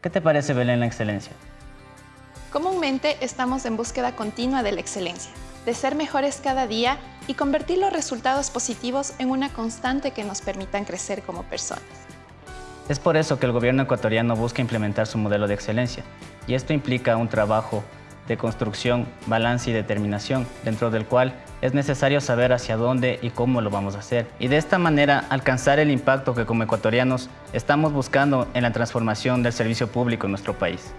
¿Qué te parece, Belén, la excelencia? Comúnmente estamos en búsqueda continua de la excelencia, de ser mejores cada día y convertir los resultados positivos en una constante que nos permitan crecer como personas. Es por eso que el gobierno ecuatoriano busca implementar su modelo de excelencia, y esto implica un trabajo de construcción, balance y determinación, dentro del cual es necesario saber hacia dónde y cómo lo vamos a hacer. Y de esta manera alcanzar el impacto que como ecuatorianos estamos buscando en la transformación del servicio público en nuestro país.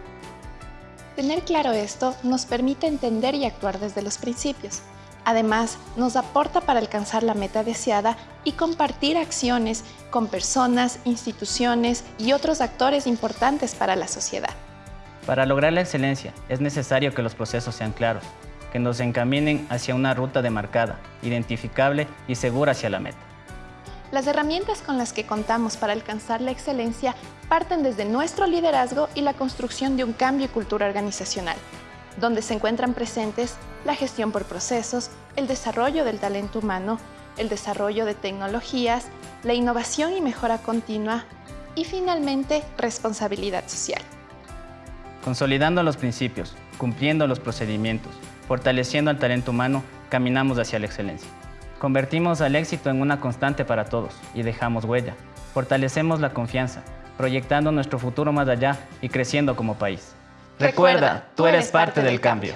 Tener claro esto nos permite entender y actuar desde los principios. Además, nos aporta para alcanzar la meta deseada y compartir acciones con personas, instituciones y otros actores importantes para la sociedad. Para lograr la excelencia es necesario que los procesos sean claros, que nos encaminen hacia una ruta demarcada, identificable y segura hacia la meta. Las herramientas con las que contamos para alcanzar la excelencia parten desde nuestro liderazgo y la construcción de un cambio y cultura organizacional, donde se encuentran presentes la gestión por procesos, el desarrollo del talento humano, el desarrollo de tecnologías, la innovación y mejora continua y finalmente responsabilidad social. Consolidando los principios, cumpliendo los procedimientos, fortaleciendo al talento humano, caminamos hacia la excelencia. Convertimos al éxito en una constante para todos y dejamos huella. Fortalecemos la confianza, proyectando nuestro futuro más allá y creciendo como país. Recuerda, tú eres parte del cambio.